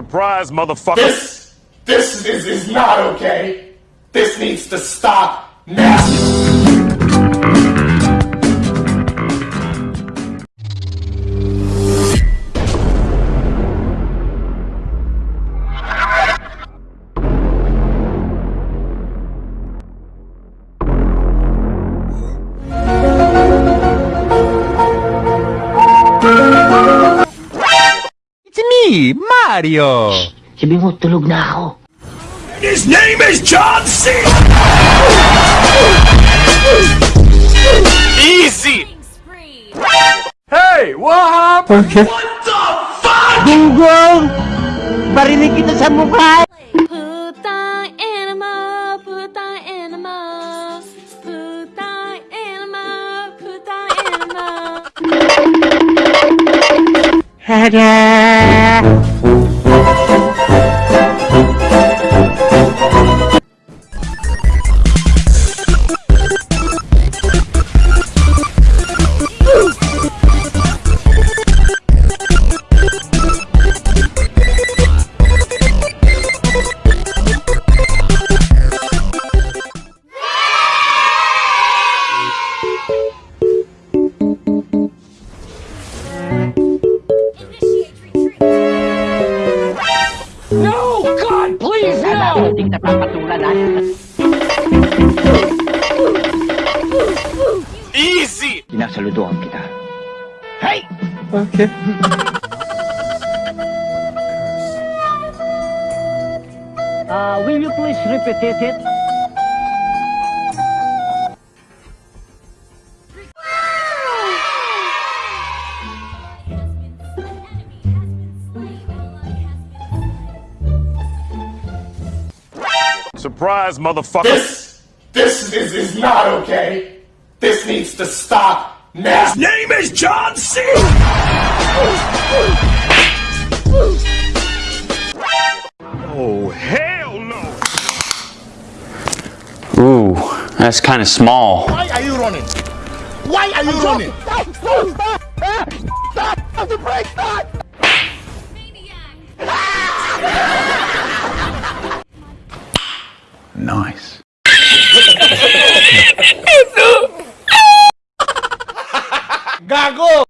Surprise, motherfucker. This, this is, is not okay. This needs to stop now. Me, Mario! Sabi mo, tulog na ako. His name is John C. Easy. Hey, what happened? Okay. What the fuck? Google! Barinig kita sa mukha! Putang animal. Kailangan nating napapatulan ha. Easy. Sinasaluduhan kita. Hey! Okay. Uh, will you please repeat it? Surprise, motherfucker. This, this is, is not okay. This needs to stop now. name is John C. Oh, hell no. Ooh, that's kind of small. Why are you running? Why are you running? Nice. Gago!